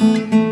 Música